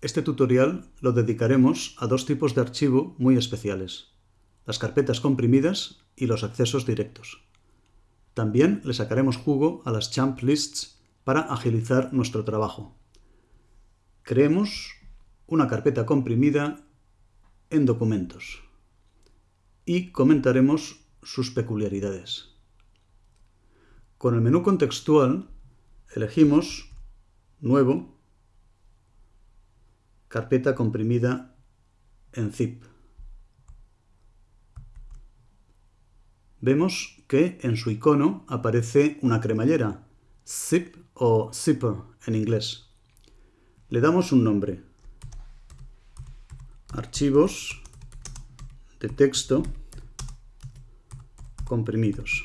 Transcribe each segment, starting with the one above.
Este tutorial lo dedicaremos a dos tipos de archivo muy especiales, las carpetas comprimidas y los accesos directos. También le sacaremos jugo a las champ lists para agilizar nuestro trabajo. Creemos una carpeta comprimida en documentos y comentaremos sus peculiaridades. Con el menú contextual elegimos Nuevo, carpeta comprimida en zip. Vemos que en su icono aparece una cremallera, zip o zipper en inglés. Le damos un nombre. Archivos de texto comprimidos.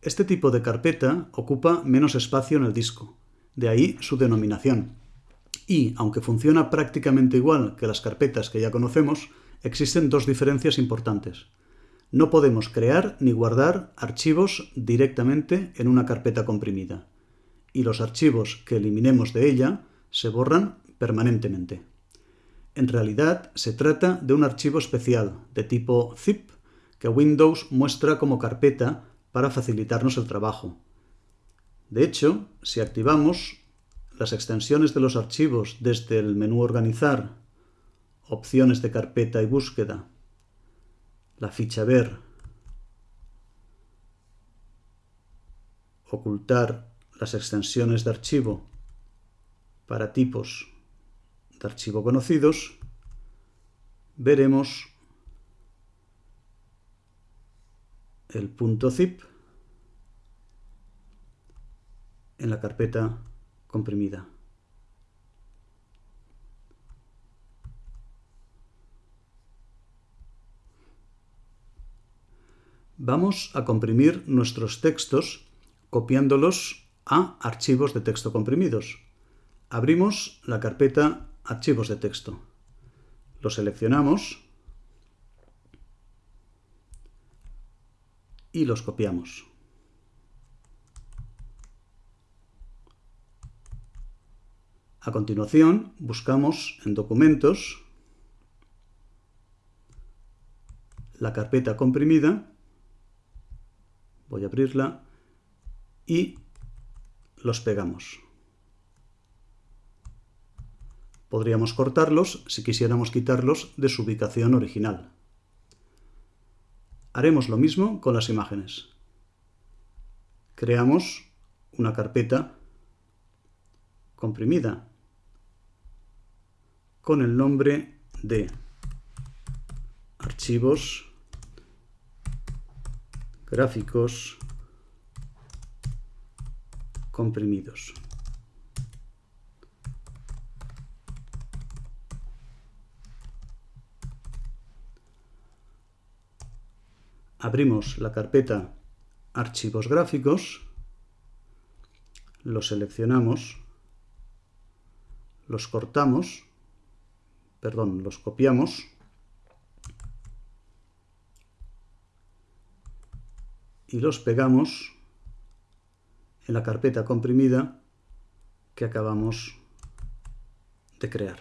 Este tipo de carpeta ocupa menos espacio en el disco, de ahí su denominación. Y, aunque funciona prácticamente igual que las carpetas que ya conocemos, existen dos diferencias importantes. No podemos crear ni guardar archivos directamente en una carpeta comprimida, y los archivos que eliminemos de ella se borran permanentemente. En realidad, se trata de un archivo especial, de tipo zip, que Windows muestra como carpeta para facilitarnos el trabajo. De hecho, si activamos las extensiones de los archivos desde el menú Organizar, opciones de carpeta y búsqueda, la ficha Ver, ocultar las extensiones de archivo para tipos de archivo conocidos, veremos el punto zip en la carpeta comprimida. Vamos a comprimir nuestros textos copiándolos a archivos de texto comprimidos. Abrimos la carpeta Archivos de texto. Lo seleccionamos y los copiamos. A continuación, buscamos en Documentos la carpeta comprimida, voy a abrirla, y los pegamos. Podríamos cortarlos si quisiéramos quitarlos de su ubicación original. Haremos lo mismo con las imágenes. Creamos una carpeta comprimida con el nombre de archivos gráficos comprimidos. abrimos la carpeta Archivos gráficos, los seleccionamos, los cortamos, perdón, los copiamos, y los pegamos en la carpeta comprimida que acabamos de crear.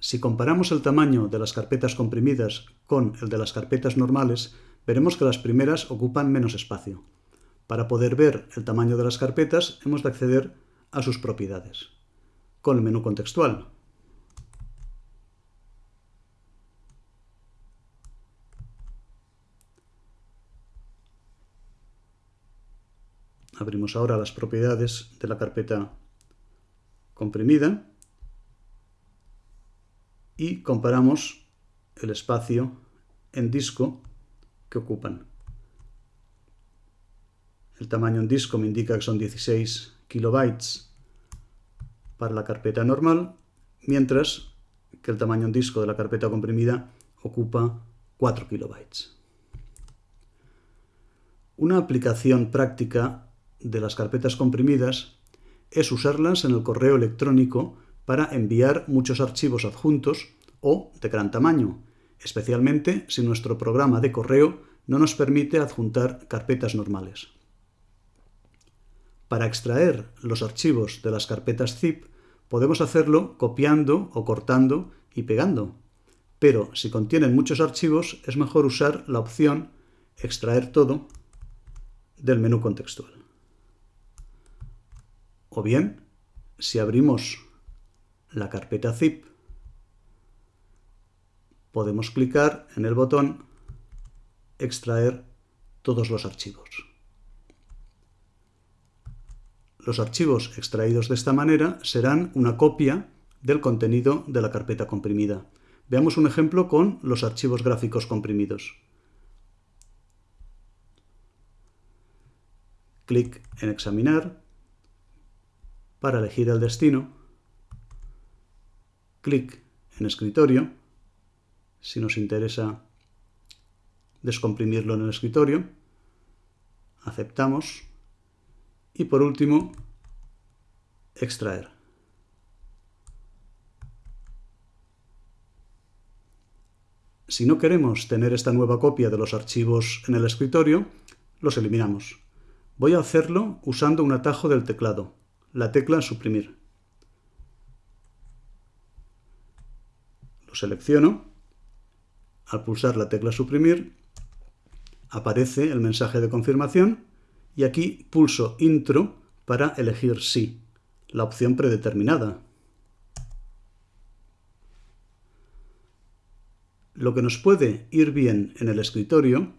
Si comparamos el tamaño de las carpetas comprimidas con el de las carpetas normales, veremos que las primeras ocupan menos espacio. Para poder ver el tamaño de las carpetas, hemos de acceder a sus propiedades. Con el menú contextual. Abrimos ahora las propiedades de la carpeta comprimida y comparamos el espacio en disco que ocupan. El tamaño en disco me indica que son 16 kilobytes la carpeta normal, mientras que el tamaño en disco de la carpeta comprimida ocupa 4 kilobytes. Una aplicación práctica de las carpetas comprimidas es usarlas en el correo electrónico para enviar muchos archivos adjuntos o de gran tamaño, especialmente si nuestro programa de correo no nos permite adjuntar carpetas normales. Para extraer los archivos de las carpetas zip podemos hacerlo copiando o cortando y pegando. Pero si contienen muchos archivos es mejor usar la opción extraer todo del menú contextual. O bien, si abrimos la carpeta zip, podemos clicar en el botón extraer todos los archivos. Los archivos extraídos de esta manera serán una copia del contenido de la carpeta comprimida. Veamos un ejemplo con los archivos gráficos comprimidos. Clic en Examinar para elegir el destino. Clic en Escritorio, si nos interesa descomprimirlo en el escritorio. Aceptamos. Y por último, extraer. Si no queremos tener esta nueva copia de los archivos en el escritorio, los eliminamos. Voy a hacerlo usando un atajo del teclado, la tecla suprimir. Lo selecciono. Al pulsar la tecla suprimir, aparece el mensaje de confirmación y aquí pulso Intro para elegir Sí, la opción predeterminada. Lo que nos puede ir bien en el escritorio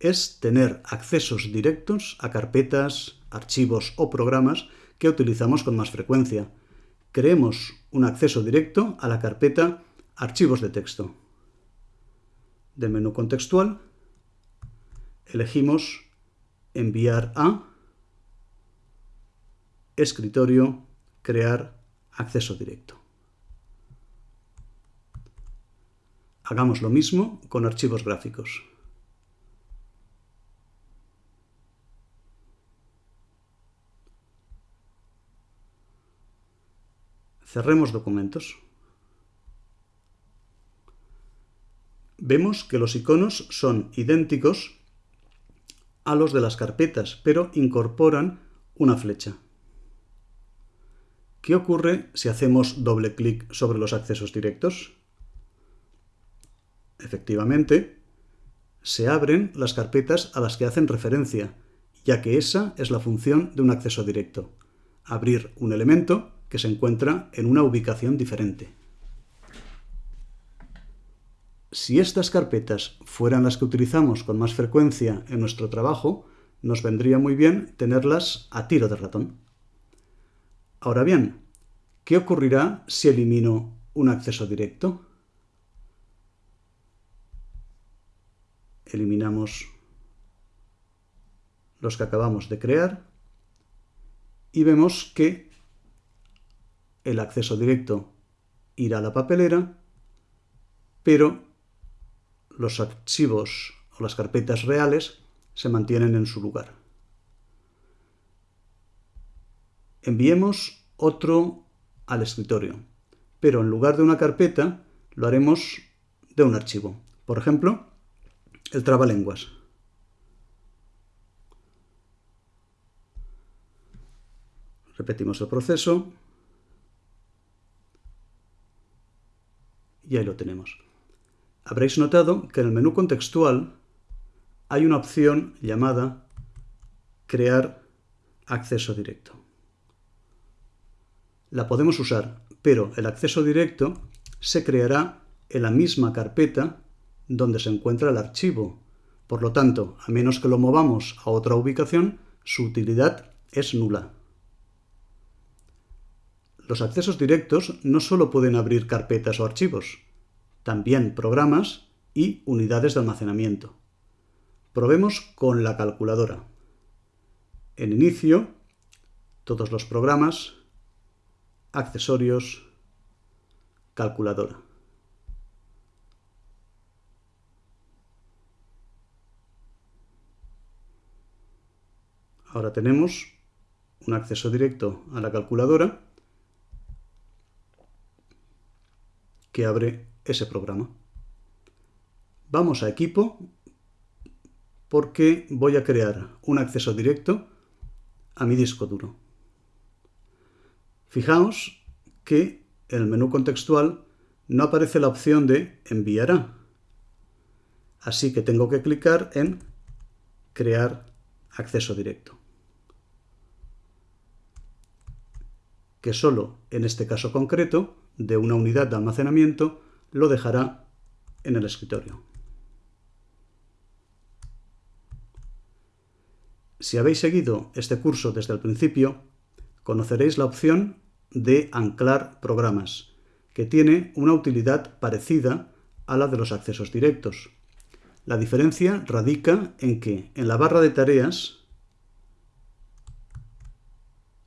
es tener accesos directos a carpetas, archivos o programas que utilizamos con más frecuencia. Creemos un acceso directo a la carpeta Archivos de texto. Del menú contextual elegimos Enviar a Escritorio, Crear acceso directo. Hagamos lo mismo con archivos gráficos. Cerremos documentos. Vemos que los iconos son idénticos a los de las carpetas, pero incorporan una flecha. ¿Qué ocurre si hacemos doble clic sobre los accesos directos? Efectivamente, se abren las carpetas a las que hacen referencia, ya que esa es la función de un acceso directo, abrir un elemento que se encuentra en una ubicación diferente. Si estas carpetas fueran las que utilizamos con más frecuencia en nuestro trabajo, nos vendría muy bien tenerlas a tiro de ratón. Ahora bien, ¿qué ocurrirá si elimino un acceso directo? eliminamos los que acabamos de crear y vemos que el acceso directo irá a la papelera, pero los archivos o las carpetas reales se mantienen en su lugar. Enviemos otro al escritorio, pero en lugar de una carpeta lo haremos de un archivo. Por ejemplo, el trabalenguas. Repetimos el proceso. Y ahí lo tenemos. Habréis notado que en el menú contextual hay una opción llamada Crear acceso directo. La podemos usar, pero el acceso directo se creará en la misma carpeta donde se encuentra el archivo. Por lo tanto, a menos que lo movamos a otra ubicación, su utilidad es nula. Los accesos directos no solo pueden abrir carpetas o archivos, también programas y unidades de almacenamiento. Probemos con la calculadora. En inicio, todos los programas, accesorios, calculadora. Ahora tenemos un acceso directo a la calculadora que abre ese programa. Vamos a equipo porque voy a crear un acceso directo a mi disco duro. Fijaos que en el menú contextual no aparece la opción de enviará. Así que tengo que clicar en crear acceso directo. Que solo en este caso concreto de una unidad de almacenamiento lo dejará en el escritorio. Si habéis seguido este curso desde el principio, conoceréis la opción de anclar programas, que tiene una utilidad parecida a la de los accesos directos. La diferencia radica en que en la barra de tareas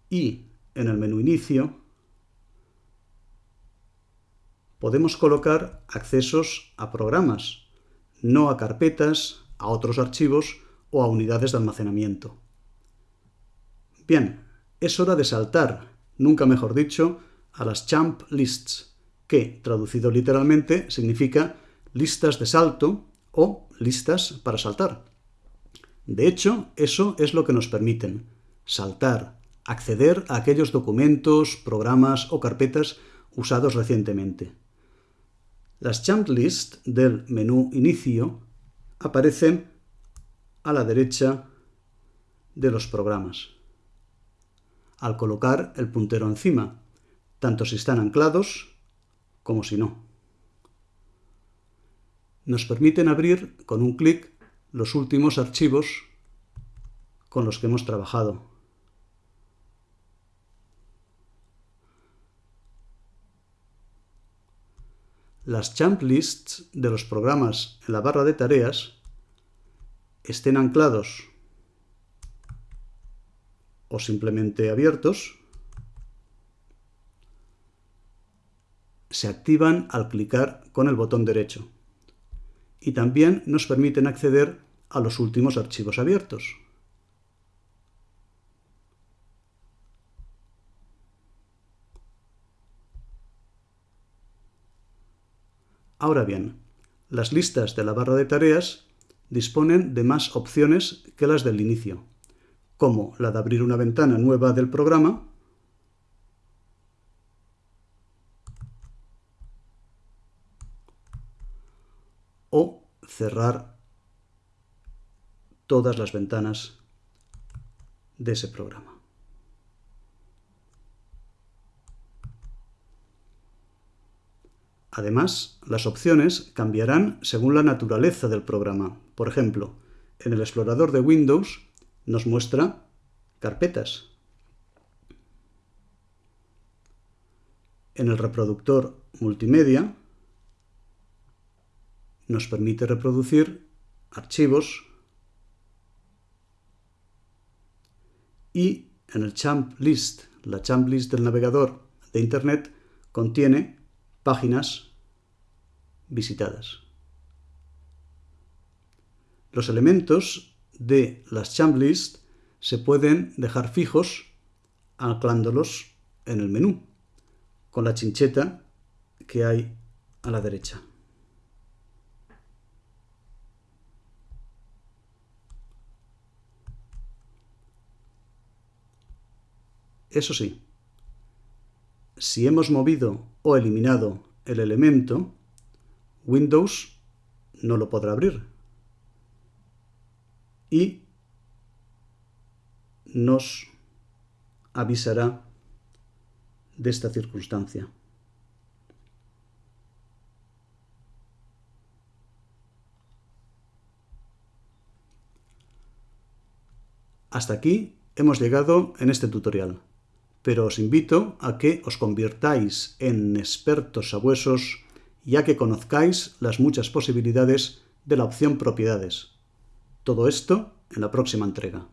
y en el menú inicio podemos colocar accesos a programas, no a carpetas, a otros archivos o a unidades de almacenamiento. Bien, es hora de saltar, nunca mejor dicho, a las champ lists, que, traducido literalmente, significa listas de salto o listas para saltar. De hecho, eso es lo que nos permiten, saltar, acceder a aquellos documentos, programas o carpetas usados recientemente. Las champ list del menú inicio aparecen a la derecha de los programas. Al colocar el puntero encima, tanto si están anclados como si no. Nos permiten abrir con un clic los últimos archivos con los que hemos trabajado. Las champ lists de los programas en la barra de tareas estén anclados o simplemente abiertos, se activan al clicar con el botón derecho y también nos permiten acceder a los últimos archivos abiertos. Ahora bien, las listas de la barra de tareas disponen de más opciones que las del inicio, como la de abrir una ventana nueva del programa, o cerrar todas las ventanas de ese programa. Además, las opciones cambiarán según la naturaleza del programa. Por ejemplo, en el explorador de Windows nos muestra carpetas. En el reproductor multimedia nos permite reproducir archivos y en el champ list, la champ list del navegador de Internet contiene páginas visitadas. Los elementos de las champ list se pueden dejar fijos anclándolos en el menú, con la chincheta que hay a la derecha. Eso sí, si hemos movido o eliminado el elemento, Windows no lo podrá abrir. Y nos avisará de esta circunstancia. Hasta aquí hemos llegado en este tutorial pero os invito a que os convirtáis en expertos sabuesos ya que conozcáis las muchas posibilidades de la opción propiedades. Todo esto en la próxima entrega.